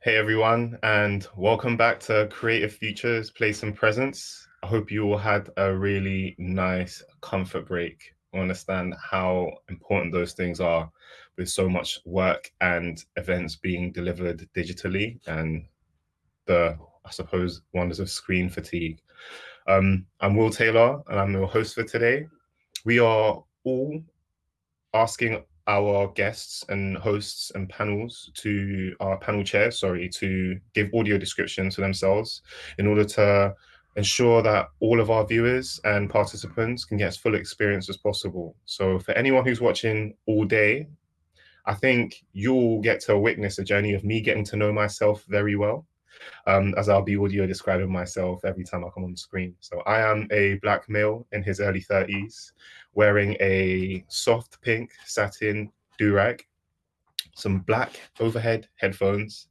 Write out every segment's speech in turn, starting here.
Hey everyone, and welcome back to Creative Futures Place and Presence. I hope you all had a really nice comfort break. I understand how important those things are with so much work and events being delivered digitally and the, I suppose, wonders of screen fatigue. Um, I'm Will Taylor, and I'm your host for today. We are all asking our guests and hosts and panels to our panel chairs, sorry, to give audio descriptions for themselves in order to ensure that all of our viewers and participants can get as full experience as possible. So for anyone who's watching all day, I think you'll get to witness a journey of me getting to know myself very well um, as I'll be audio describing myself every time I come on screen. So I am a black male in his early 30s, wearing a soft pink satin do-rag, some black overhead headphones,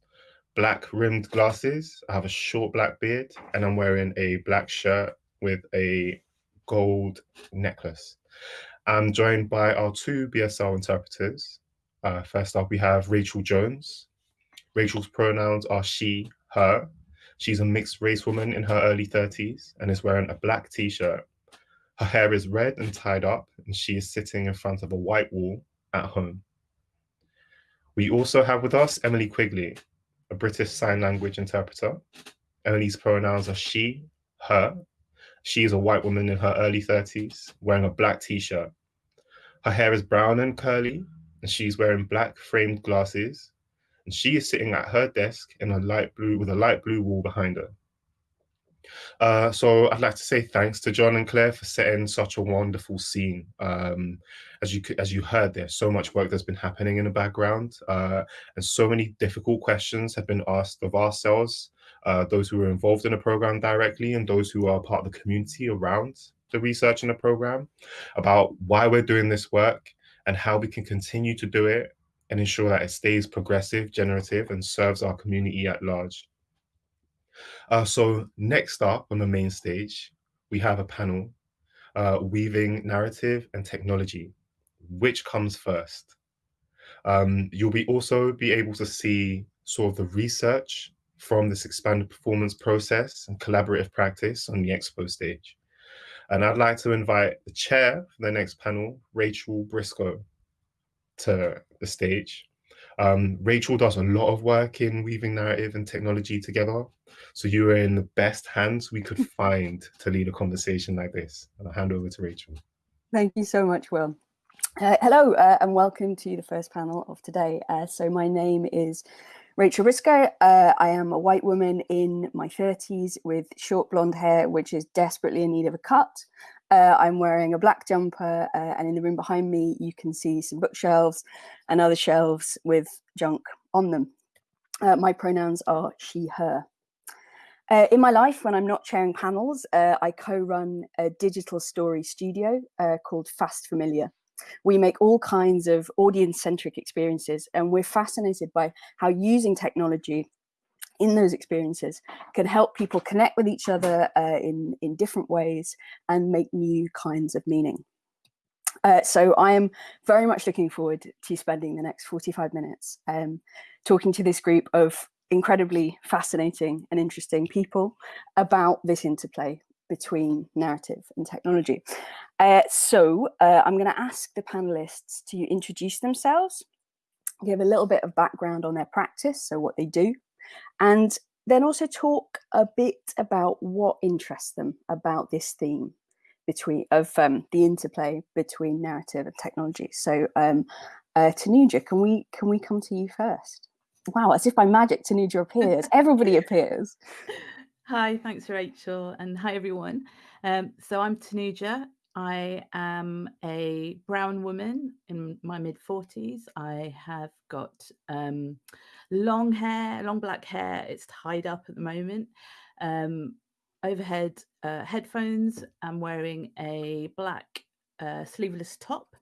black rimmed glasses. I have a short black beard, and I'm wearing a black shirt with a gold necklace. I'm joined by our two BSL interpreters. Uh, first up, we have Rachel Jones. Rachel's pronouns are she, her. She's a mixed race woman in her early 30s and is wearing a black t shirt. Her hair is red and tied up, and she is sitting in front of a white wall at home. We also have with us Emily Quigley, a British Sign Language interpreter. Emily's pronouns are she, her. She is a white woman in her early 30s, wearing a black t shirt. Her hair is brown and curly, and she's wearing black framed glasses and she is sitting at her desk in a light blue with a light blue wall behind her. Uh, so I'd like to say thanks to John and Claire for setting such a wonderful scene. Um, as you as you heard, there's so much work that's been happening in the background, uh, and so many difficult questions have been asked of ourselves, uh, those who are involved in the program directly, and those who are part of the community around the research in the program, about why we're doing this work and how we can continue to do it and ensure that it stays progressive, generative, and serves our community at large. Uh, so next up on the main stage, we have a panel, uh, Weaving Narrative and Technology. Which comes first? Um, you'll be also be able to see sort of the research from this expanded performance process and collaborative practice on the expo stage. And I'd like to invite the chair for the next panel, Rachel Briscoe, to the stage. Um, Rachel does a lot of work in weaving narrative and technology together. So you are in the best hands we could find to lead a conversation like this. And I'll hand over to Rachel. Thank you so much, Will. Uh, hello uh, and welcome to the first panel of today. Uh, so my name is Rachel Briscoe. Uh, I am a white woman in my 30s with short blonde hair, which is desperately in need of a cut. Uh, I'm wearing a black jumper uh, and in the room behind me you can see some bookshelves and other shelves with junk on them. Uh, my pronouns are she, her. Uh, in my life, when I'm not chairing panels, uh, I co-run a digital story studio uh, called Fast Familiar. We make all kinds of audience-centric experiences and we're fascinated by how using technology in those experiences can help people connect with each other uh, in, in different ways and make new kinds of meaning. Uh, so I am very much looking forward to spending the next 45 minutes um, talking to this group of incredibly fascinating and interesting people about this interplay between narrative and technology. Uh, so uh, I'm going to ask the panelists to introduce themselves, give a little bit of background on their practice, so what they do, and then also talk a bit about what interests them about this theme between of um, the interplay between narrative and technology. So um, uh, Tanuja, can we can we come to you first? Wow, as if by magic Tanuja appears. Everybody appears. Hi, thanks Rachel, and hi everyone. Um, so I'm Tanuja. I am a brown woman in my mid 40s. I have got um, long hair, long black hair. It's tied up at the moment. Um, overhead uh, headphones. I'm wearing a black uh, sleeveless top.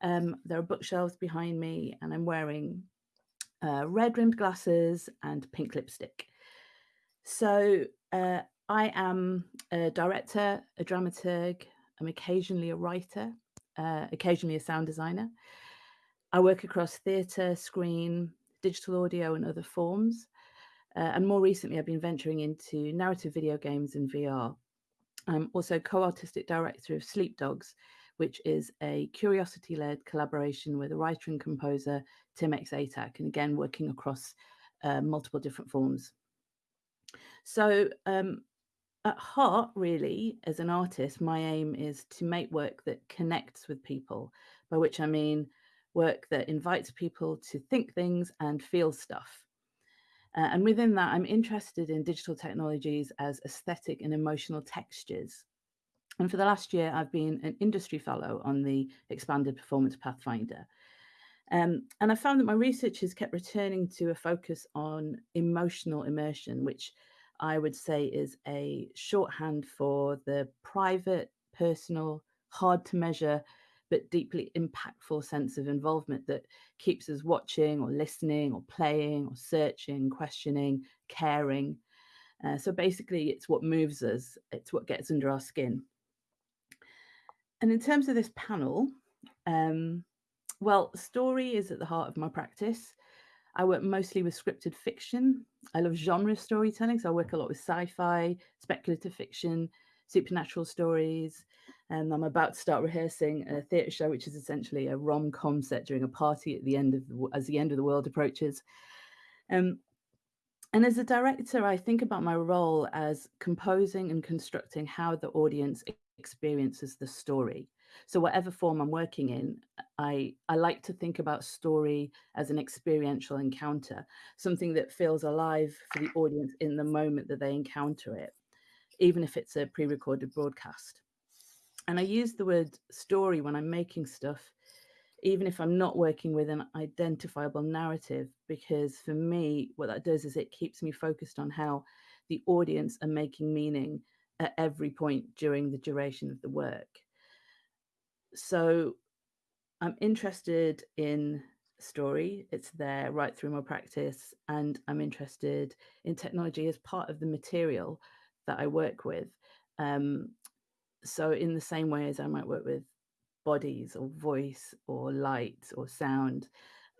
Um, there are bookshelves behind me, and I'm wearing uh, red rimmed glasses and pink lipstick. So uh, I am a director, a dramaturg, I'm occasionally a writer, uh, occasionally a sound designer. I work across theatre, screen, digital audio, and other forms. Uh, and more recently, I've been venturing into narrative video games and VR. I'm also co-artistic director of Sleepdogs, which is a curiosity-led collaboration with a writer and composer, Tim X Atack, and again, working across uh, multiple different forms. So um, at heart, really, as an artist, my aim is to make work that connects with people, by which I mean work that invites people to think things and feel stuff. Uh, and within that, I'm interested in digital technologies as aesthetic and emotional textures. And for the last year, I've been an industry fellow on the Expanded Performance Pathfinder. Um, and I found that my research has kept returning to a focus on emotional immersion, which I would say is a shorthand for the private, personal, hard to measure, but deeply impactful sense of involvement that keeps us watching or listening or playing or searching, questioning, caring. Uh, so basically, it's what moves us, it's what gets under our skin. And in terms of this panel, um, well, story is at the heart of my practice. I work mostly with scripted fiction. I love genre storytelling, so I work a lot with sci-fi, speculative fiction, supernatural stories. And I'm about to start rehearsing a theatre show, which is essentially a rom-com set during a party at the end of the, as the end of the world approaches. Um, and as a director, I think about my role as composing and constructing how the audience experiences the story. So whatever form I'm working in, I, I like to think about story as an experiential encounter, something that feels alive for the audience in the moment that they encounter it, even if it's a pre-recorded broadcast. And I use the word story when I'm making stuff, even if I'm not working with an identifiable narrative, because for me, what that does is it keeps me focused on how the audience are making meaning at every point during the duration of the work so I'm interested in story. It's there right through my practice. And I'm interested in technology as part of the material that I work with. Um, so in the same way as I might work with bodies or voice or light or sound,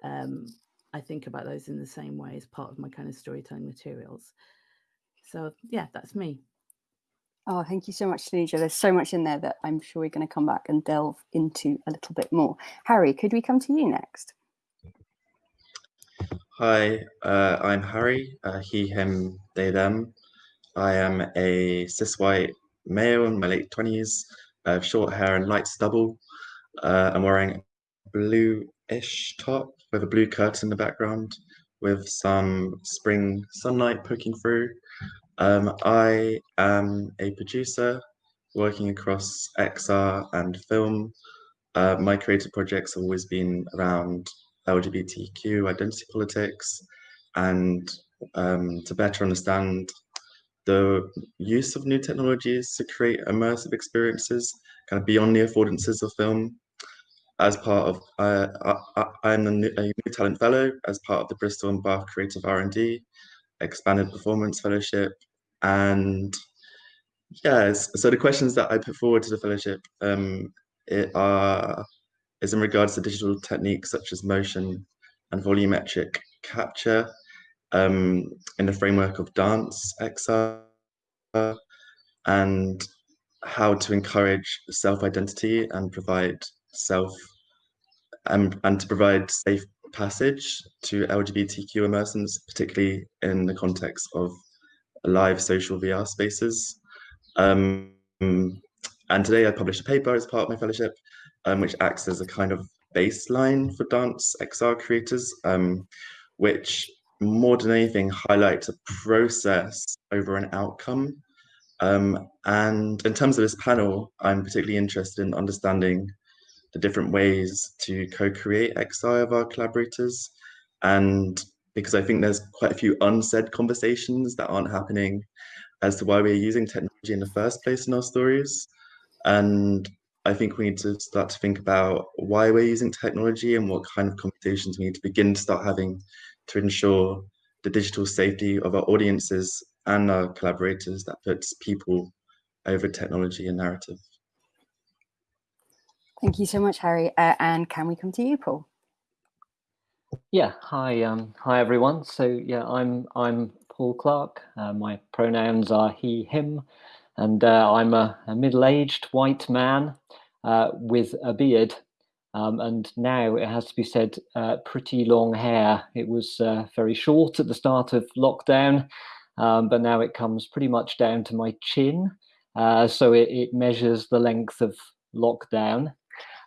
um, I think about those in the same way as part of my kind of storytelling materials. So yeah, that's me. Oh, thank you so much, Tanuja. There's so much in there that I'm sure we're going to come back and delve into a little bit more. Harry, could we come to you next? Hi, uh, I'm Harry, uh, he, him, they, them. I am a cis white male in my late 20s. I have short hair and light stubble. Uh, I'm wearing a blue-ish top with a blue curtain in the background with some spring sunlight poking through. Um, I am a producer working across XR and film. Uh, my creative projects have always been around LGBTQ identity politics and um, to better understand the use of new technologies to create immersive experiences kind of beyond the affordances of film. As part of, uh, I, am a new, a new talent fellow as part of the Bristol and Bath Creative R&D, expanded performance fellowship, and yes, so the questions that I put forward to the fellowship um, are is in regards to digital techniques such as motion and volumetric capture um, in the framework of dance XR and how to encourage self-identity and provide self and, um, and to provide safe passage to LGBTQ immersions, particularly in the context of live social VR spaces. Um, and today I published a paper as part of my fellowship, um, which acts as a kind of baseline for dance XR creators, um, which more than anything highlights a process over an outcome. Um, and in terms of this panel, I'm particularly interested in understanding the different ways to co-create XR of our collaborators and because I think there's quite a few unsaid conversations that aren't happening as to why we're using technology in the first place in our stories. And I think we need to start to think about why we're using technology and what kind of conversations we need to begin to start having to ensure the digital safety of our audiences and our collaborators that puts people over technology and narrative. Thank you so much, Harry. Uh, and can we come to you, Paul? Yeah, hi, um, hi everyone. So yeah, I'm I'm Paul Clark. Uh, my pronouns are he, him, and uh, I'm a, a middle-aged white man uh, with a beard. Um, and now it has to be said, uh, pretty long hair. It was uh, very short at the start of lockdown, um, but now it comes pretty much down to my chin. so it, it, measures the length of lockdown.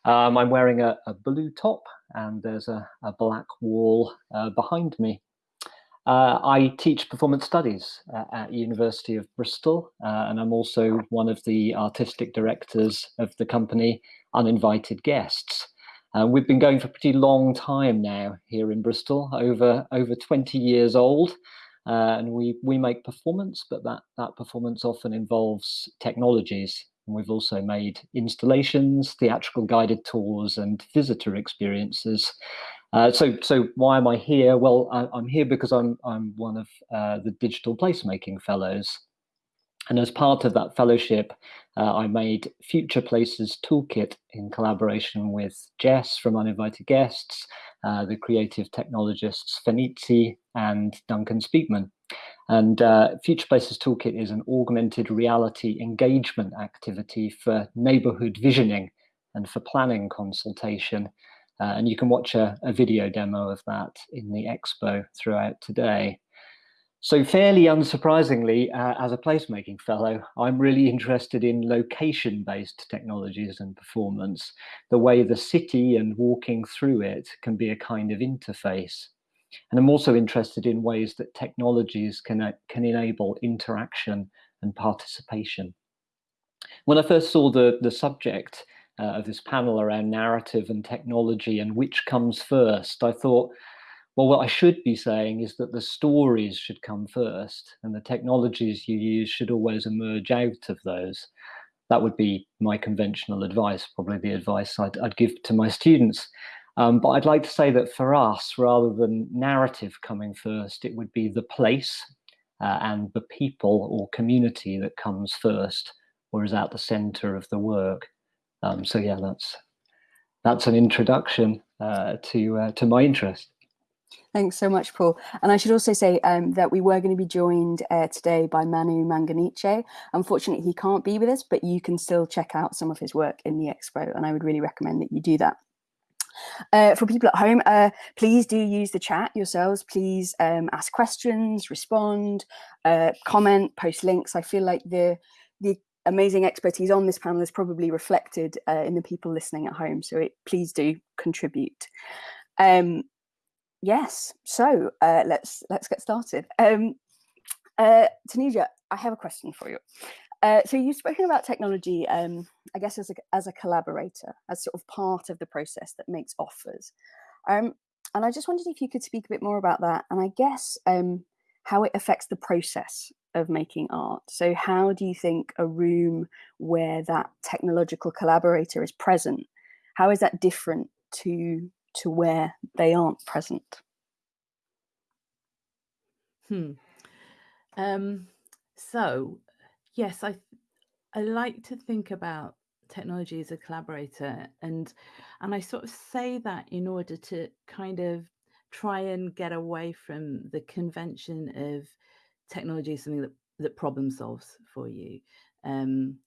Um, I'm wearing a, a, blue top and there's a, a black wall behind me. Uh, I teach performance studies uh, at University of Bristol, uh, and I'm also one of the artistic directors of the company Uninvited Guests. Uh, we've been going for a pretty long time now here in Bristol, over over 20 years old, uh, and we we make performance, but that that performance often involves technologies. And we've also made installations, theatrical guided tours, and visitor experiences. Uh, so, so why am I here? Well, I, am here because I'm I'm one of uh, the digital placemaking fellows, and as part of that fellowship, uh, I made Future Places Toolkit in collaboration with Jess from Uninvited Guests, uh, the creative technologists Fenizi and Duncan Speakman. And uh, Future Places Toolkit is an augmented reality engagement activity for neighborhood visioning and for planning consultation. Uh, and you can watch a, a, video demo of that in the expo throughout today. So fairly unsurprisingly, uh, as a placemaking fellow, I'm really interested in location-based technologies and performance, the way the city and walking through it can be a kind of interface. And I'm also interested in ways that technologies can, uh, can enable interaction and participation. When I first saw the, the subject, uh, of this panel around narrative and technology and which comes first, I thought, well, what I should be saying is that the stories should come first and the technologies you use should always emerge out of those. That would be my conventional advice, probably the advice I'd, I'd give to my students. Um, but I'd like to say that for us, rather than narrative coming first, it would be the place uh, and the people or community that comes first or is at the center of the work. Um, so yeah, that's that's an introduction uh, to uh, to my interest. Thanks so much, Paul. And I should also say um, that we were going to be joined uh, today by Manu Manganiche. Unfortunately, he can't be with us, but you can still check out some of his work in the expo, and I would really recommend that you do that. Uh, for people at home, uh, please do use the chat yourselves. Please um, ask questions, respond, uh, comment, post links. I feel like the the amazing expertise on this panel is probably reflected uh, in the people listening at home. So it, please do contribute. Um, yes, so uh, let's let's get started. Um, uh, Tanuja, I have a question for you. Uh, so you've spoken about technology, um, I guess, as a, as a collaborator, as sort of part of the process that makes offers. Um, and I just wondered if you could speak a bit more about that. And I guess um, how it affects the process of making art. So how do you think a room where that technological collaborator is present, how is that different to to where they aren't present? Hmm. Um, so yes, I I like to think about technology as a collaborator and and I sort of say that in order to kind of try and get away from the convention of technology is something that that problem solves for you um,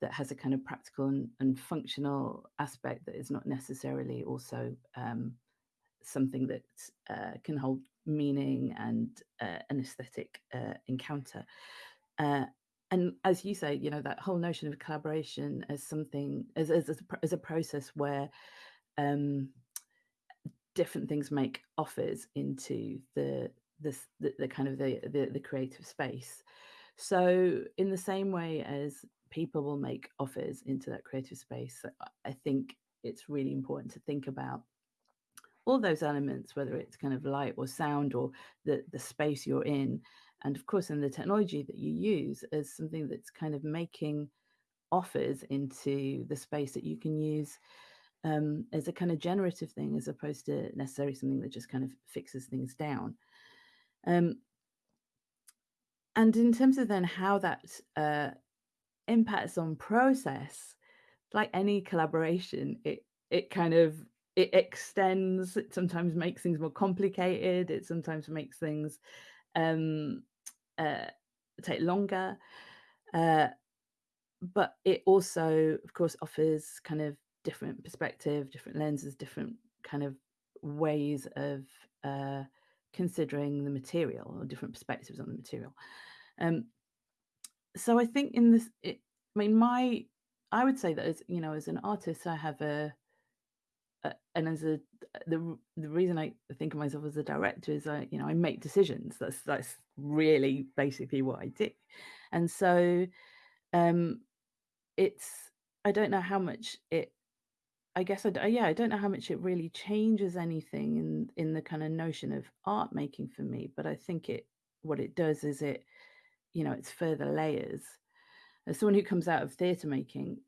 that has a kind of practical and, and, functional aspect that is not necessarily also um, something that uh, can hold meaning and uh, an aesthetic uh, encounter. Uh, and as you say you know that whole notion of collaboration as something as, as, as, a, process where um, different things make offers into the this the, the kind of the, the, the creative space. So in the same way as people will make offers into that creative space i think it's really important to think about all those elements whether it's kind of light or sound or the the space you're in and of course in the technology that you use as something that's kind of making offers into the space that you can use um, as a kind of generative thing as opposed to necessarily something that just kind of fixes things down. Um, and in terms of then how that uh, impacts on process, like any collaboration, it it kind of it extends. It sometimes makes things more complicated. It sometimes makes things um, uh, take longer. Uh, but it also, of course, offers kind of different perspective, different lenses, different kind of ways of uh, considering the material or different perspectives on the material. Um, so I think in this, it, I mean, my, I would say that as you know, as an artist, I have a, a and as a the the reason I think of myself as a director is I, you know, I make decisions. That's that's really basically what I do, and so um, it's I don't know how much it I guess I yeah, I don't know how much it really changes anything in in the kind of notion of art making for me, but I think it what it does is it, you know, it's further layers. As someone who comes out of theatre making,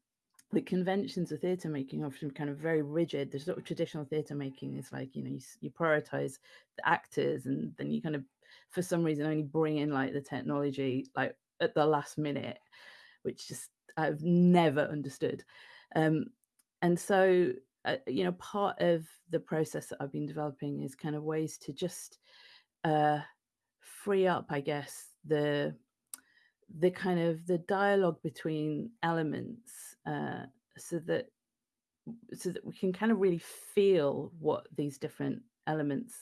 the conventions of theatre making often kind of very rigid. The sort of traditional theatre making is like, you know, you, you prioritize the actors and then you kind of, for some reason, only bring in like the technology like at the last minute, which just I've never understood. Um, and so uh, you know part of the process that i've been developing is kind of ways to just uh, free up i guess the the kind of the dialogue between elements uh, so that so that we can kind of really feel what these different elements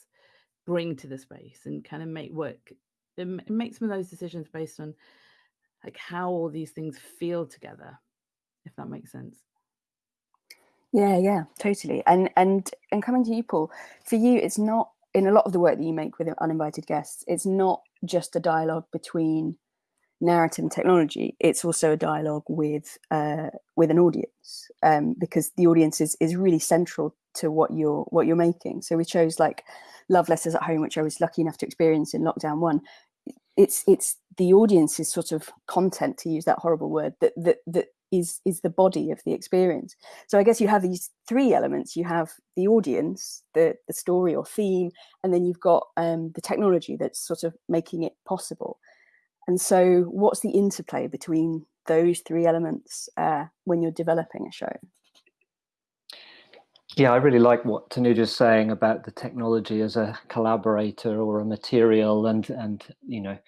bring to the space and kind of make work make some of those decisions based on like how all these things feel together if that makes sense yeah, yeah, totally. And and and coming to you, Paul, for you, it's not in a lot of the work that you make with uninvited guests. It's not just a dialogue between narrative and technology. It's also a dialogue with uh, with an audience um, because the audience is is really central to what you're what you're making. So we chose like love letters at home, which I was lucky enough to experience in lockdown one. It's it's the audience's sort of content, to use that horrible word, that that that is is the body of the experience so i guess you have these three elements you have the audience the the story or theme and then you've got um, the technology that's sort of making it possible and so what's the interplay between those three elements uh, when you're developing a show yeah, I really like what Tanuja's saying about the technology as a collaborator or a material and and you know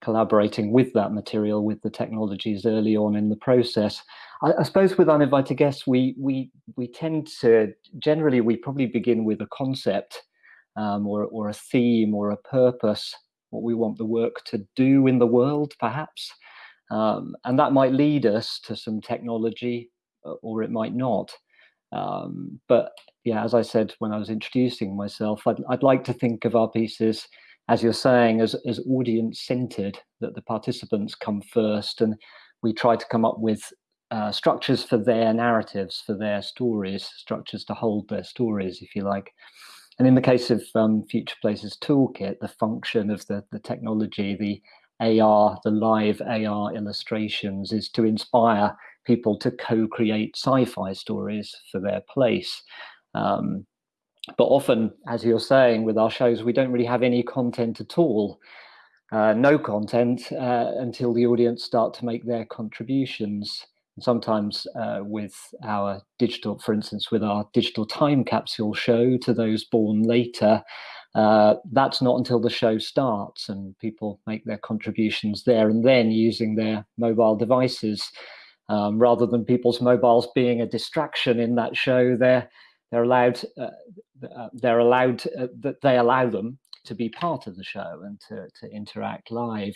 collaborating with that material, with the technologies early on in the process. I, I, suppose with uninvited guests, we we we tend to generally we probably begin with a concept um, or or a theme or a purpose, what we want the work to do in the world, perhaps, um, and that might lead us to some technology, uh, or it might not. Um, but yeah, as I said when I was introducing myself, I'd, I'd like to think of our pieces as you're saying, as, as audience centered, that the participants come first and we try to come up with uh, structures for their narratives, for their stories, structures to hold their stories, if you like. And in the case of um, Future Places Toolkit, the function of the, the technology, the AR, the live AR illustrations, is to inspire people to co create sci fi stories for their place. Um, but often, as you're saying, with our shows, we don't really have any content at all. Uh, no content uh, until the audience start to make their contributions. Sometimes uh, with our digital, for instance, with our digital time capsule show to those born later, uh, that's not until the show starts and people make their contributions there and then using their mobile devices. Um, rather than people's mobiles being a distraction in that show, they're they're allowed uh, uh, they're allowed uh, that they allow them to be part of the show and to, to interact live.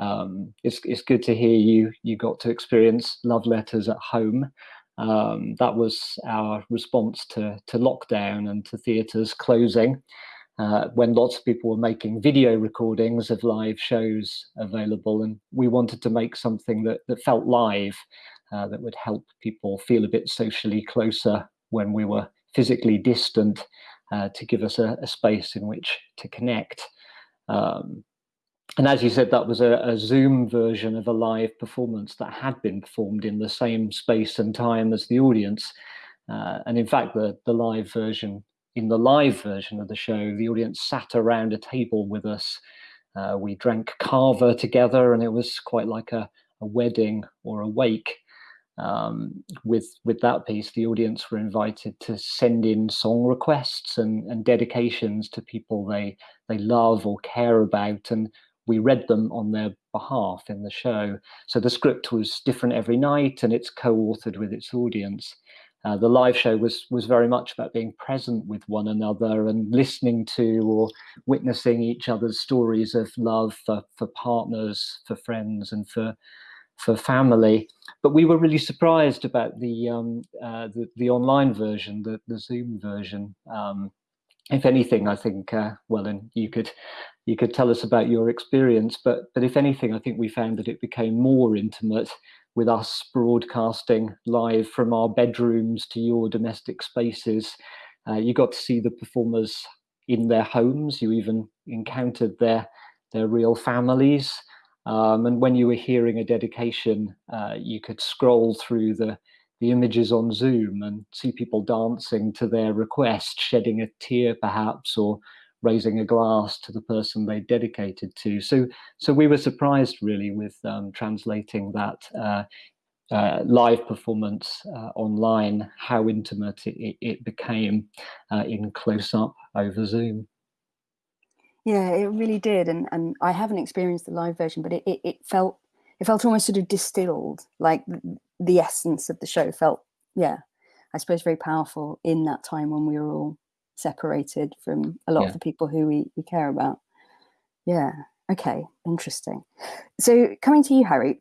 Um, it's, it's good to hear you you got to experience love letters at home. Um, that was our response to, to lockdown and to theatres closing. Uh, when lots of people were making video recordings of live shows available, and we wanted to make something that, that felt live, uh, that would help people feel a bit socially closer when we were physically distant uh, to give us a, a, space in which to connect. Um, and as you said, that was a, a, Zoom version of a live performance that had been performed in the same space and time as the audience. Uh, and in fact, the, the live version, in the live version of the show, the audience sat around a table with us. Uh, we drank kava together, and it was quite like a, a wedding or a wake um, with with that piece, the audience were invited to send in song requests and, and dedications to people they they love or care about, and we read them on their behalf in the show. So the script was different every night, and it's co-authored with its audience. Uh, the live show was was very much about being present with one another and listening to or witnessing each other's stories of love for, for partners, for friends, and for for family. But we were really surprised about the um, uh, the, the, online version, the, the Zoom version. Um, if anything, I think uh, well, and you could you could tell us about your experience. But but if anything, I think we found that it became more intimate with us broadcasting live from our bedrooms to your domestic spaces. Uh, you got to see the performers in their homes. You even encountered their their real families. Um, and when you were hearing a dedication, uh, you could scroll through the the images on Zoom and see people dancing to their request, shedding a tear perhaps, or raising a glass to the person they dedicated to. So, so we were surprised really with um, translating that uh, uh, live performance uh, online, how intimate it, it became uh, in close up over Zoom. Yeah, it really did, and and I haven't experienced the live version, but it, it, it felt it felt almost sort of distilled, like the essence of the show felt, yeah, I suppose very powerful in that time when we were all separated from a lot yeah. of the people who we, we care about. Yeah. Okay. Interesting. So coming to you, Harry,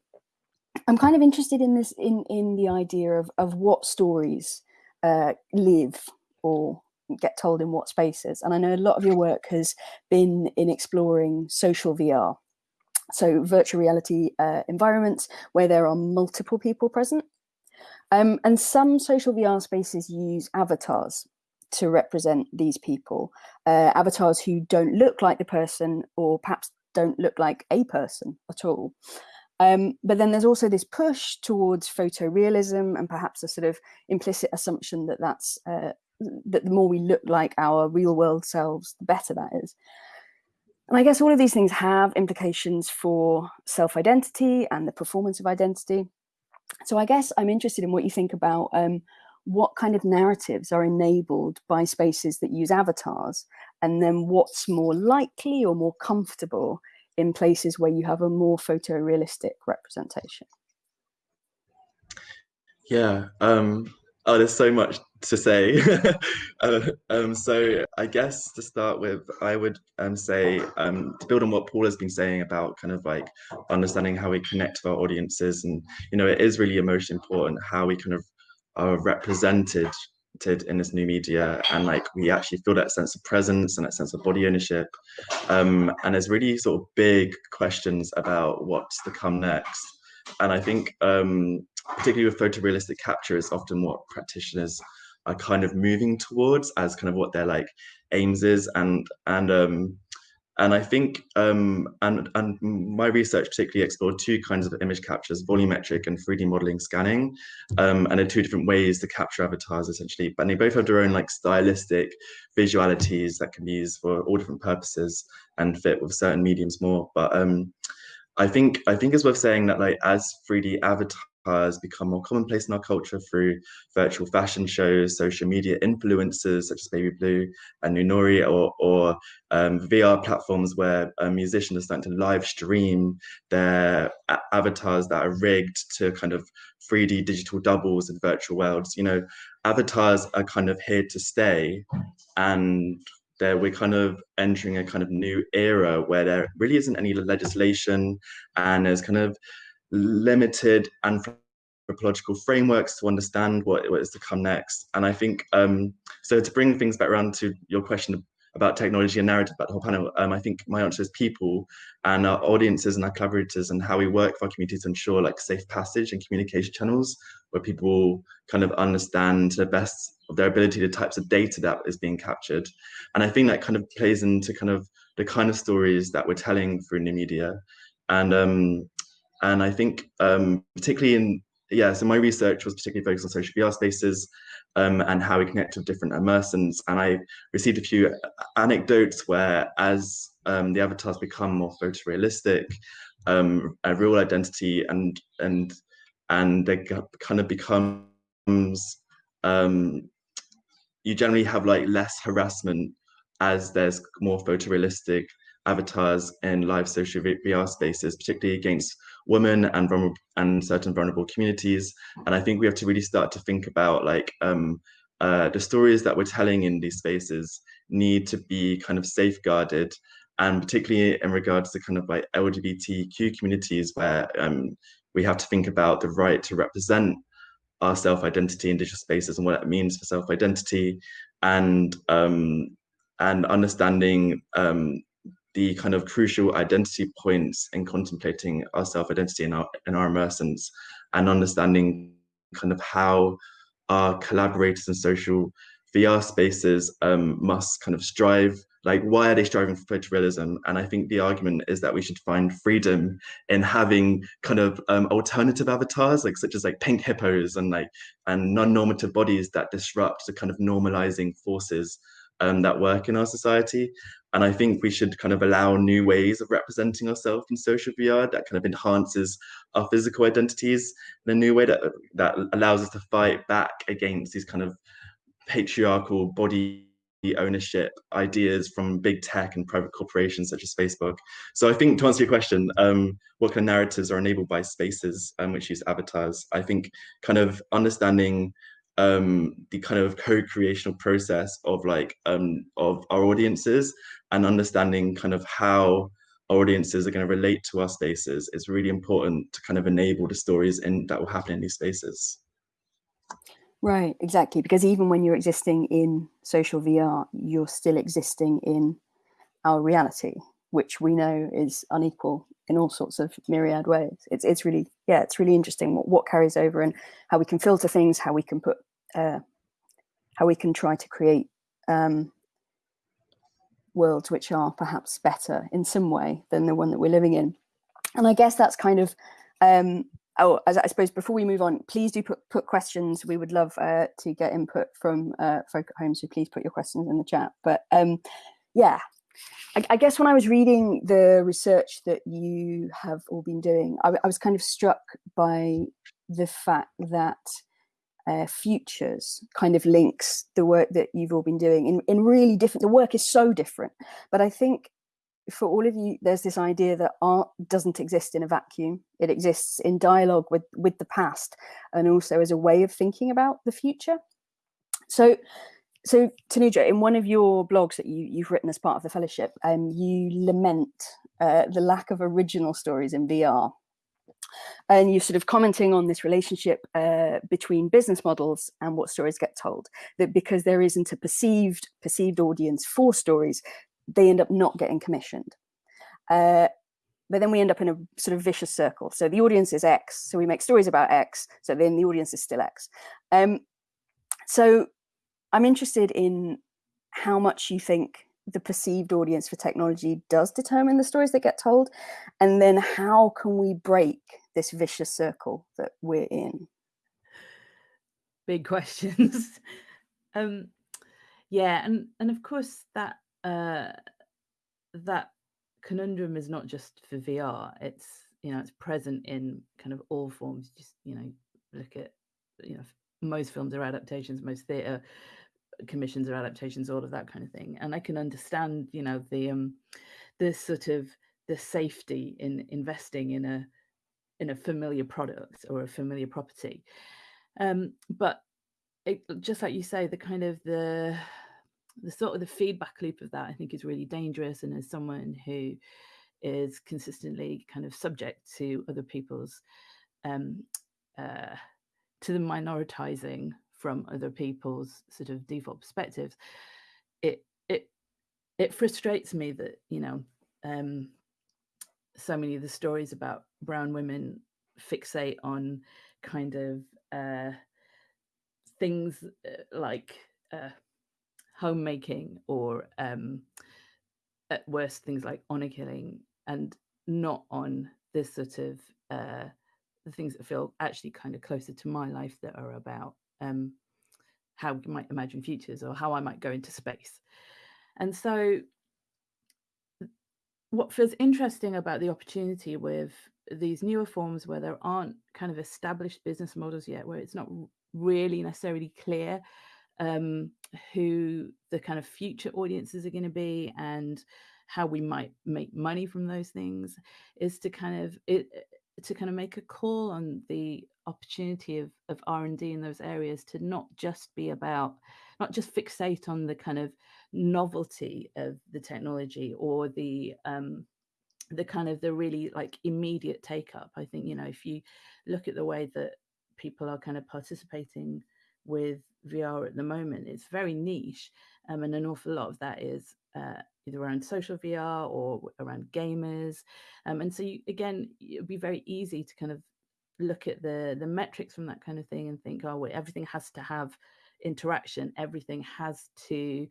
I'm kind of interested in this in in the idea of of what stories uh, live or get told in what spaces. And I know a lot of your work has been in exploring social VR, so virtual reality uh, environments where there are multiple people present. Um, and some social VR spaces use avatars to represent these people, uh, avatars who don't look like the person or perhaps don't look like a person at all. Um, but then there's also this push towards photorealism and perhaps a sort of implicit assumption that that's uh, that the more we look like our real world selves, the better that is. And I guess all of these things have implications for self-identity and the performance of identity. So I guess I'm interested in what you think about um, what kind of narratives are enabled by spaces that use avatars? And then what's more likely or more comfortable in places where you have a more photorealistic representation? Yeah um oh there's so much to say. Uh, um so i guess to start with i would um say um to build on what paul has been saying about kind of like understanding how we connect to our audiences and you know it is really emotionally important how we kind of are represented in this new media and like we actually feel that sense of presence and that sense of body ownership. Um, and there's really sort of big questions about what's to come next. And i think um, particularly with photorealistic capture is often what practitioners are kind of moving towards as kind of what their like aims is. And and um, and I think, um, and, and my research particularly explored two kinds of image captures, volumetric and 3D modeling scanning, um, and are two different ways to capture avatars essentially, but they both have their own like stylistic visualities that can be used for all different purposes and fit with certain mediums more. But um, I think I think it's worth saying that like as 3D avatars has become more commonplace in our culture through virtual fashion shows, social media influencers such as Baby Blue and Noonoouri, or, or um, VR platforms where uh, musicians are starting to live stream their avatars that are rigged to kind of 3D digital doubles in virtual worlds. You know, avatars are kind of here to stay, and there we're kind of entering a kind of new era where there really isn't any legislation, and there's kind of limited anthropological frameworks to understand what, what is to come next. And I think, um, so to bring things back around to your question about technology and narrative about the whole panel, um, I think my answer is people and our audiences and our collaborators and how we work for our community to ensure like safe passage and communication channels where people kind of understand to the best of their ability the types of data that is being captured. And I think that kind of plays into kind of the kind of stories that we're telling through new media. And um, and I think um, particularly in, yeah, so my research was particularly focused on social VR spaces um, and how we connect with different immersons. And I received a few anecdotes where as um, the avatars become more photorealistic, um, a real identity and, and, and they kind of becomes, um, you generally have like less harassment as there's more photorealistic avatars in live social VR spaces, particularly against women and vulnerable and certain vulnerable communities. And I think we have to really start to think about like um, uh, the stories that we're telling in these spaces need to be kind of safeguarded and particularly in regards to kind of like LGBTQ communities where um, we have to think about the right to represent our self-identity in digital spaces and what that means for self-identity and um, and understanding um, the kind of crucial identity points in contemplating our self-identity and our, and our immersions and understanding kind of how our collaborators in social VR spaces um, must kind of strive like why are they striving for photorealism and i think the argument is that we should find freedom in having kind of um, alternative avatars like such as like pink hippos and like and non-normative bodies that disrupt the kind of normalizing forces um, that work in our society and i think we should kind of allow new ways of representing ourselves in social vr that kind of enhances our physical identities in a new way that that allows us to fight back against these kind of patriarchal body ownership ideas from big tech and private corporations such as Facebook. So I think to answer your question, um, what kind of narratives are enabled by spaces um, which use avatars? I think kind of understanding um, the kind of co-creational process of like um, of our audiences and understanding kind of how our audiences are going to relate to our spaces is really important to kind of enable the stories in that will happen in these spaces. Right, exactly. Because even when you're existing in social VR, you're still existing in our reality, which we know is unequal in all sorts of myriad ways. It's it's really yeah, it's really interesting what, what carries over and how we can filter things, how we can put uh, how we can try to create um, worlds which are perhaps better in some way than the one that we're living in. And I guess that's kind of um, oh, as I suppose before we move on, please do put, put questions. We would love uh, to get input from uh, folk at home, so please put your questions in the chat. But um, yeah, I, I, guess when I was reading the research that you have all been doing, I, I was kind of struck by the fact that uh, futures kind of links the work that you've all been doing in, in really different, the work is so different, but I think for all of you, there's this idea that art doesn't exist in a vacuum. It exists in dialogue with, with the past and also as a way of thinking about the future. So, so Tanuja, in one of your blogs that you, you've written as part of the fellowship, um, you lament uh, the lack of original stories in VR. And you're sort of commenting on this relationship uh, between business models and what stories get told. That because there isn't a perceived perceived audience for stories, they end up not getting commissioned. Uh, but then we end up in a sort of vicious circle. So the audience is X, so we make stories about X, so then the audience is still X. Um, so I'm interested in how much you think the perceived audience for technology does determine the stories that get told, and then how can we break this vicious circle that we're in? Big questions. um, yeah, and and of course that uh, that conundrum is not just for VR. It's you know it's present in kind of all forms. Just you know look at you know most films are adaptations, most theatre commissions or adaptations, all of that kind of thing. And I can understand you know the um the sort of the safety in investing in a in a familiar product or a familiar property. Um, but it, just like you say, the kind of the the sort of the feedback loop of that I think is really dangerous. And as someone who is consistently kind of subject to other people's um, uh, to the minoritizing from other people's sort of default perspectives, it it it frustrates me that you know um, so many of the stories about brown women fixate on kind of uh, things uh, like uh, homemaking or um, at worst things like honor killing and not on this sort of uh, the things that feel actually kind of closer to my life that are about um, how we might imagine futures or how I might go into space. And so what feels interesting about the opportunity with these newer forms where there aren't kind of established business models yet, where it's not really necessarily clear um, who the kind of future audiences are going to be and how we might make money from those things is to kind of it to kind of make a call on the opportunity of, of r&d in those areas to not just be about not just fixate on the kind of novelty of the technology or the um, the kind of the really like immediate take up i think you know if you look at the way that people are kind of participating with vr at the moment it's very niche um, and an awful lot of that is uh, either around social vr or around gamers. Um, and so you, again it'd be very easy to kind of look at the the metrics from that kind of thing and think oh wait everything has to have interaction. Everything has to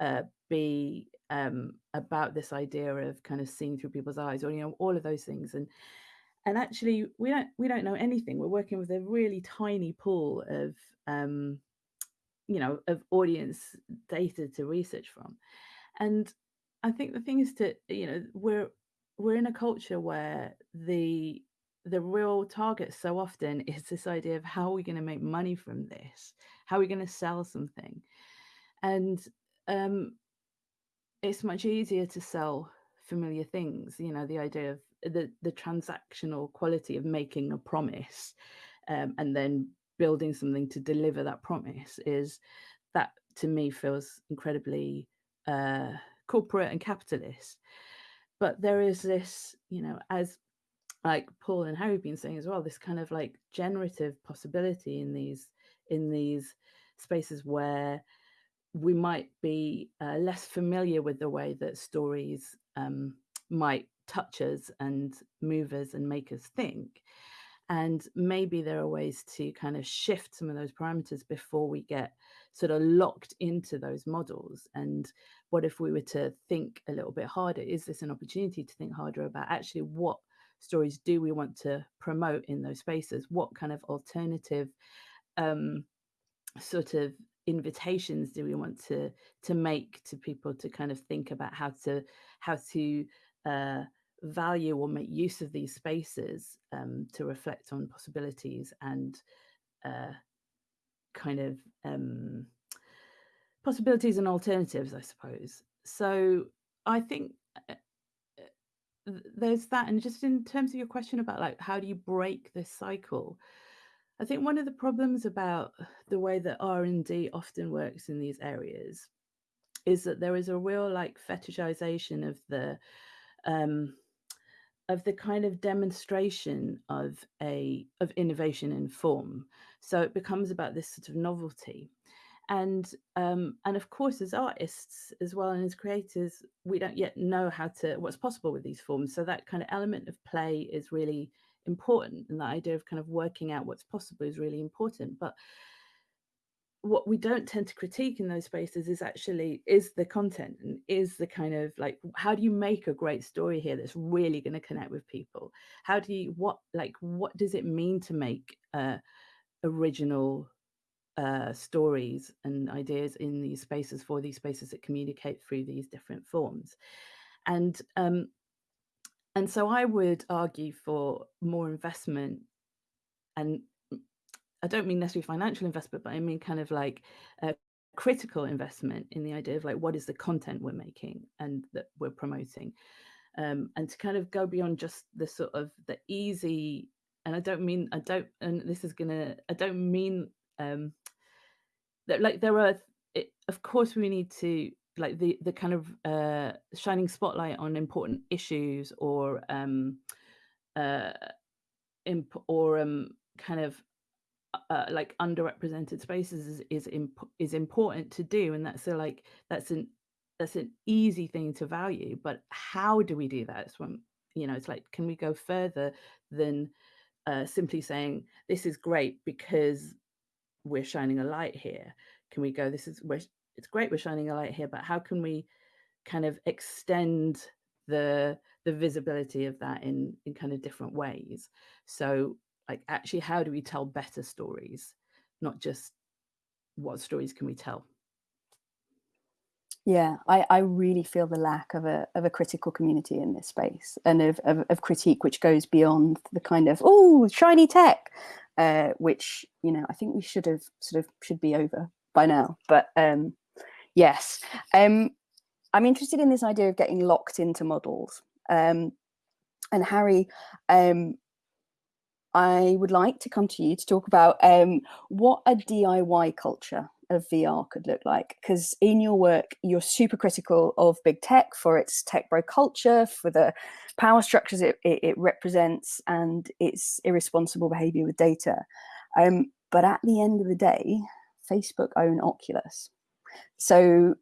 uh, be um, about this idea of kind of seeing through people's eyes or you know all of those things. And and actually we don't we don't know anything. We're working with a really tiny pool of um, you know of audience data to research from. And i think the thing is to you know we're we're in a culture where the the real target so often is this idea of how are we going to make money from this? How are we going to sell something? And um it's much easier to sell familiar things you know the idea of the the transactional quality of making a promise um, and then building something to deliver that promise is that to me feels incredibly uh, corporate and capitalist. But there is this you know as like paul and harry been saying as well this kind of like generative possibility in these in these spaces where we might be uh, less familiar with the way that stories um, might touch us and move us and make us think. And maybe there are ways to kind of shift some of those parameters before we get sort of locked into those models. And what if we were to think a little bit harder? Is this an opportunity to think harder about actually what stories do we want to promote in those spaces? What kind of alternative um, sort of invitations do we want to to make to people to kind of think about how to how to uh, value or make use of these spaces um, to reflect on possibilities and uh, kind of um, possibilities and alternatives, I suppose. So I think uh, there's that, and just in terms of your question about like how do you break this cycle, I think one of the problems about the way that R&D often works in these areas is that there is a real like fetishization of the um, of the kind of demonstration of a of innovation in form. So it becomes about this sort of novelty. And um, and of course, as artists as well and as creators, we don't yet know how to what's possible with these forms. So that kind of element of play is really important and the idea of kind of working out what's possible is really important but what we don't tend to critique in those spaces is actually is the content and is the kind of like how do you make a great story here that's really going to connect with people how do you what like what does it mean to make uh original uh stories and ideas in these spaces for these spaces that communicate through these different forms and um and so I would argue for more investment and I don't mean necessarily financial investment, but I mean kind of like a critical investment in the idea of like what is the content we're making and that we're promoting. Um, and to kind of go beyond just the sort of the easy and I don't mean I don't and this is gonna I don't mean um that like there are it, of course we need to like the the kind of uh, shining spotlight on important issues or um, uh, imp- or um, kind of uh, like underrepresented spaces is is, imp- is important to do, and that's a, like that's an that's an easy thing to value. But how do we do that? It's when you know it's like can we go further than uh, simply saying this is great because we're shining a light here? Can we go? This is we're it's great we're shining a light here, but how can we kind of extend the the visibility of that in in kind of different ways? So like actually how do we tell better stories, not just what stories can we tell? Yeah, I, I really feel the lack of a of a critical community in this space and of, of, of critique which goes beyond the kind of oh shiny tech, uh, which you know I think we should have sort of should be over by now. But um, Yes. Um, I'm interested in this idea of getting locked into models. Um, and Harry, um, I would like to come to you to talk about um, what a DIY culture of VR could look like. Because in your work, you're super critical of big tech for its tech bro culture, for the power structures it, it, it represents, and its irresponsible behavior with data. Um, but at the end of the day, Facebook own Oculus. So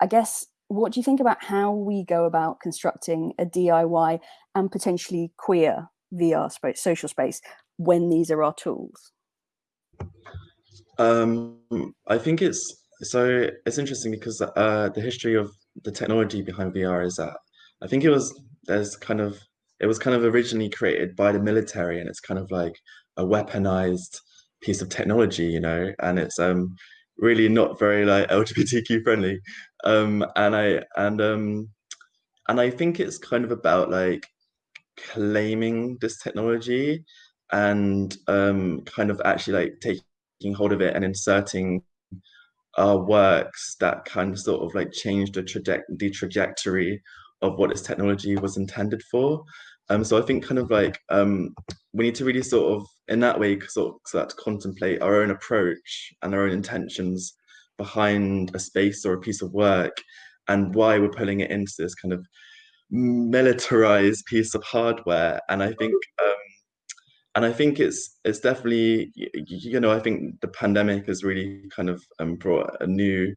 I guess what do you think about how we go about constructing a DIY and potentially queer VR space, social space when these are our tools? Um, I think it's so it's interesting because uh, the history of the technology behind VR is that I think it was there's kind of it was kind of originally created by the military and it's kind of like a weaponized piece of technology, you know, and it's um really not very like LGBTQ friendly. Um, and I and um, and I think it's kind of about like claiming this technology and um, kind of actually like taking hold of it and inserting uh, works that kind of sort of like change the, traje- the trajectory of what this technology was intended for. Um, so I think kind of like um, we need to really sort of in that way sort of start to contemplate our own approach and our own intentions behind a space or a piece of work and why we're pulling it into this kind of militarized piece of hardware. And I think um, and I think it's it's definitely you know I think the pandemic has really kind of um, brought a new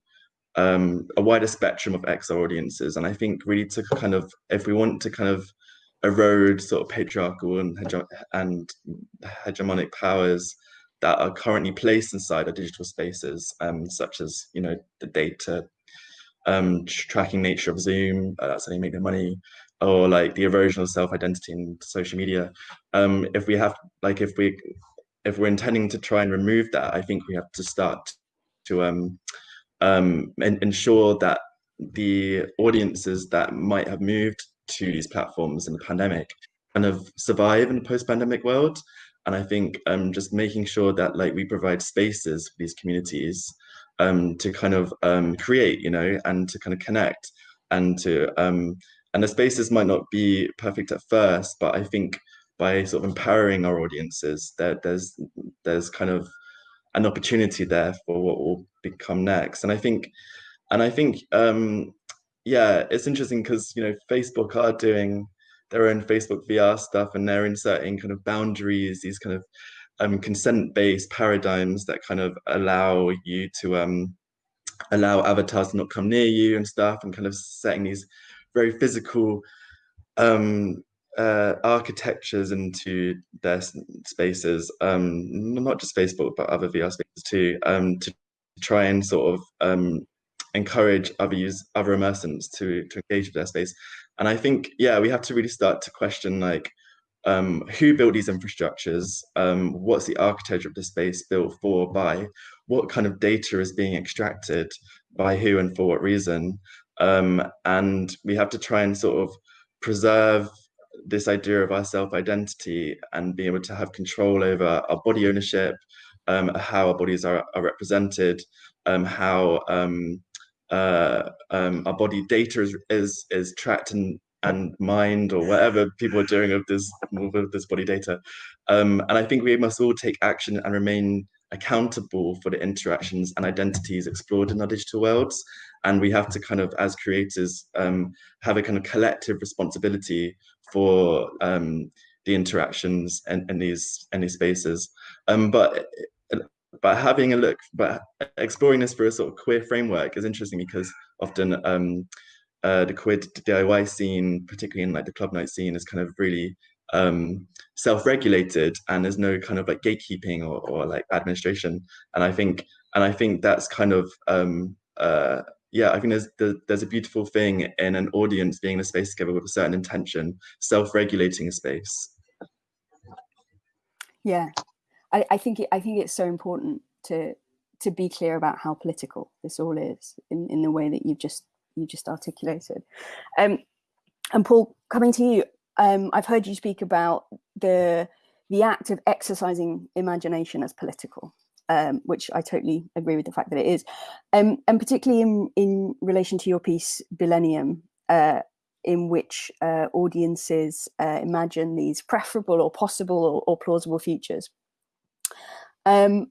um, a wider spectrum of XR audiences, and I think really to kind of if we want to kind of erode sort of patriarchal and, hege- and hegemonic powers that are currently placed inside our digital spaces, um, such as you know the data um, tracking nature of Zoom, uh, that's how they make their money, or like the erosion of self-identity in social media. Um, if we have like if we if we're intending to try and remove that, I think we have to start to um, um, ensure that the audiences that might have moved to these platforms in the pandemic kind of survive in the post-pandemic world. And I think um, just making sure that like we provide spaces for these communities um, to kind of um, create, you know, and to kind of connect and to um, and the spaces might not be perfect at first, but I think by sort of empowering our audiences, there, there's there's kind of an opportunity there for what will become next. And I think, and I think, um, yeah, it's interesting because you know Facebook are doing their own Facebook VR stuff, and they're inserting kind of boundaries, these kind of um, consent-based paradigms that kind of allow you to um, allow avatars to not come near you and stuff, and kind of setting these very physical um, uh, architectures into their spaces, um, not just Facebook, but other VR spaces too, um, to try and sort of um, encourage other use other immersants to to engage with their space. And I think, yeah, we have to really start to question like um, who built these infrastructures, um, what's the architecture of the space built for, by, what kind of data is being extracted, by who and for what reason. Um, and we have to try and sort of preserve this idea of our self-identity and be able to have control over our body ownership, um, how our bodies are, are represented, um, how um, uh, our body data is, is, is tracked and and mind or whatever people are doing with this with this body data. Um, and I think we must all take action and remain accountable for the interactions and identities explored in our digital worlds. And we have to kind of, as creators, um, have a kind of collective responsibility for um, the interactions and in, these these spaces. Um, but but having a look, but exploring this through a sort of queer framework is interesting because often um, uh, the queer DIY scene, particularly in like the club night scene, is kind of really um, self-regulated and there's no kind of like gatekeeping or, or like administration. And I think and I think that's kind of um, uh, yeah, I think there's there's a beautiful thing in an audience being in a space together with a certain intention, self-regulating a space. Yeah, I, I think it, I think it's so important to to be clear about how political this all is in, in the way that you've just you just articulated. Um, and Paul, coming to you, um, I've heard you speak about the the act of exercising imagination as political. um, which I totally agree with the fact that it is. Um, and particularly in, in relation to your piece, Billennium, uh, in which uh, audiences uh, imagine these preferable or possible or, or plausible futures. Um,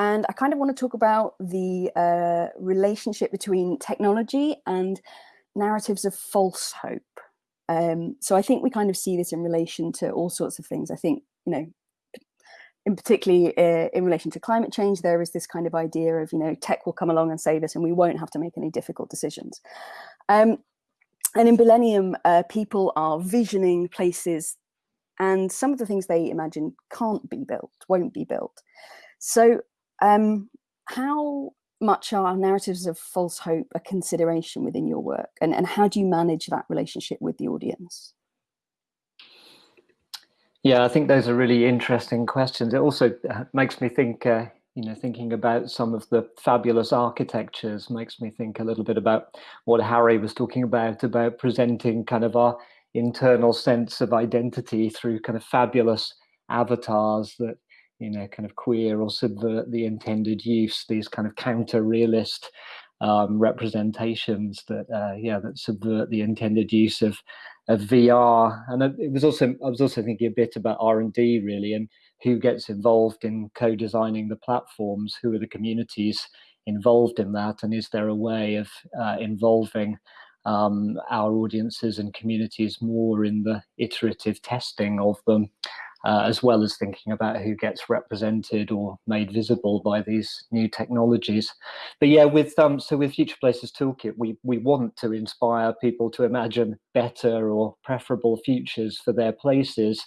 and I kind of want to talk about the uh, relationship between technology and narratives of false hope. Um, so I think we kind of see this in relation to all sorts of things. I think, you know, in particularly uh, in relation to climate change, there is this kind of idea of, you know, tech will come along and save us and we won't have to make any difficult decisions. Um, and in Billennium, uh, people are visioning places and some of the things they imagine can't be built, won't be built. So um, how much are narratives of false hope a consideration within your work? And, and how do you manage that relationship with the audience? Yeah, I think those are really interesting questions. It also uh, makes me think, uh, you know, thinking about some of the fabulous architectures makes me think a little bit about what Harry was talking about, about presenting kind of our internal sense of identity through kind of fabulous avatars that you know, kind of queer or subvert the intended use, these kind of counter realist um, representations that, uh, yeah, that subvert the intended use of, of VR. And it was also, I was also thinking a bit about R&D really, and who gets involved in co-designing the platforms, who are the communities involved in that, and is there a way of uh, involving um, our audiences and communities more in the iterative testing of them uh, as well as thinking about who gets represented or made visible by these new technologies. But yeah, with um, so with Future Places Toolkit, we we want to inspire people to imagine better or preferable futures for their places,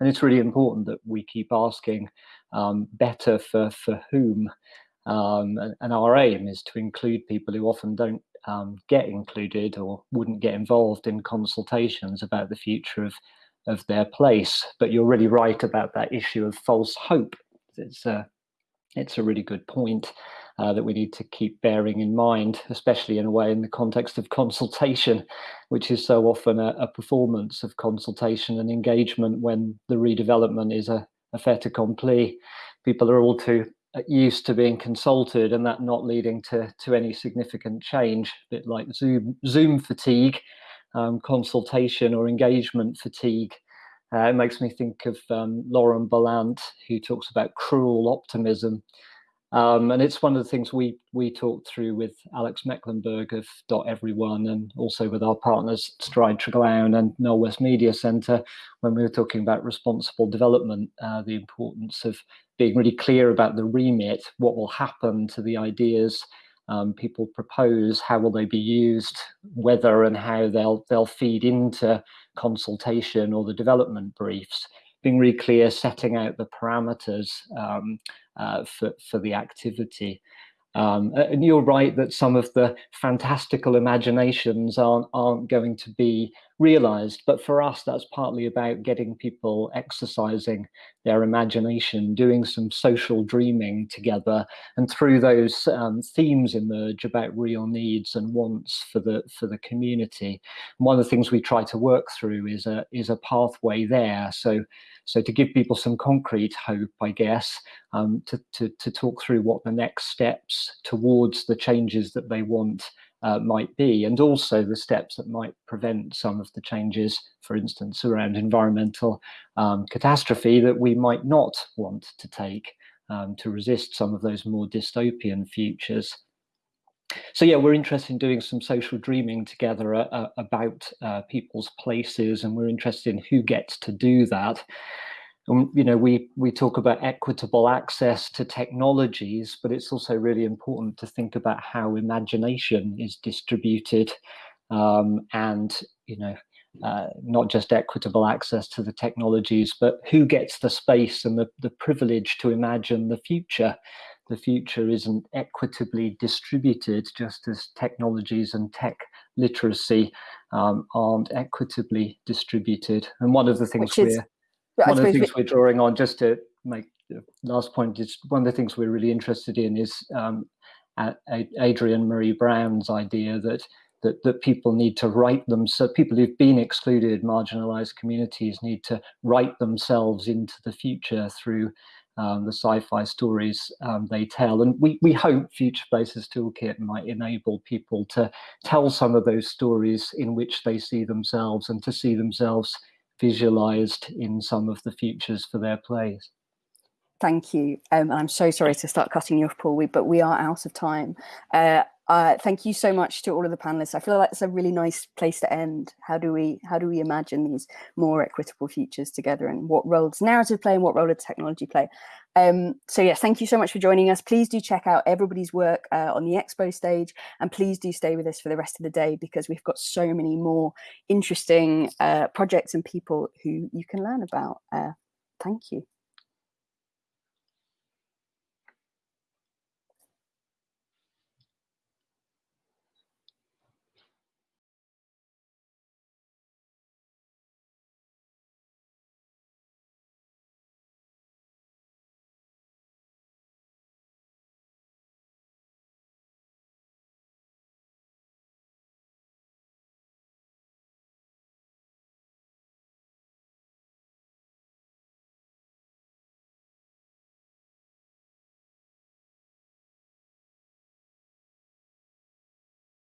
and it's really important that we keep asking um, better for for whom. Um, and, our aim is to include people who often don't um, get included or wouldn't get involved in consultations about the future of of their place. But you're really right about that issue of false hope. It's a, it's a really good point uh, that we need to keep bearing in mind, especially in a way in the context of consultation, which is so often a, a performance of consultation and engagement when the redevelopment is a, a fait accompli. People are all too uh, used to being consulted and that not leading to, to any significant change, a bit like Zoom, Zoom fatigue, um, consultation or engagement fatigue. Uh, it makes me think of um, Lauren Berlant, who talks about cruel optimism. Um, and it's one of the things we we talked through with Alex Mecklenburg of Dot Everyone and also with our partners Stride Treglown and Knowle West Media Centre when we were talking about responsible development, uh, the importance of being really clear about the remit, what will happen to the ideas um, people propose, how will they be used, whether and how they'll they'll feed into consultation or the development briefs. Being really clear, setting out the parameters um, uh, for for the activity. Um, and you're right that some of the fantastical imaginations aren't, aren't going to be realized. But for us, that's partly about getting people exercising their imagination, doing some social dreaming together. And through those um, themes emerge about real needs and wants for the, for the community. And one of the things we try to work through is a, is a pathway there. So so to give people some concrete hope, I guess, um, to, to, to talk through what the next steps towards the changes that they want uh, might be, and also the steps that might prevent some of the changes, for instance, around environmental um, catastrophe that we might not want to take um, to resist some of those more dystopian futures. So yeah, we're interested in doing some social dreaming together uh, uh, about uh, people's places, and we're interested in who gets to do that. And you know, we we talk about equitable access to technologies, but it's also really important to think about how imagination is distributed, um, and you know, uh, not just equitable access to the technologies, but who gets the space and the, the privilege to imagine the future the future isn't equitably distributed, just as technologies and tech literacy um, aren't equitably distributed. And one of the things is, we're one of the things we're drawing on, just to make the last point, is one of the things we're really interested in is um, Adrienne Maree Brown's idea that that, that people need to write them so people who've been excluded marginalized communities need to write themselves into the future through um, the sci-fi stories um, they tell. And we, we hope Future Places Toolkit might enable people to tell some of those stories in which they see themselves and to see themselves visualized in some of the futures for their plays. Thank you. Um, I'm so sorry to start cutting you off, Paul, we, but we are out of time. Uh, uh, thank you so much to all of the panelists. I feel like it's a really nice place to end. How do we how do we imagine these more equitable futures together, and what role does narrative play, and what role does technology play? Um, so yes, thank you so much for joining us. Please do check out everybody's work uh, on the expo stage, and please do stay with us for the rest of the day because we've got so many more interesting uh, projects and people who you can learn about. Uh, thank you.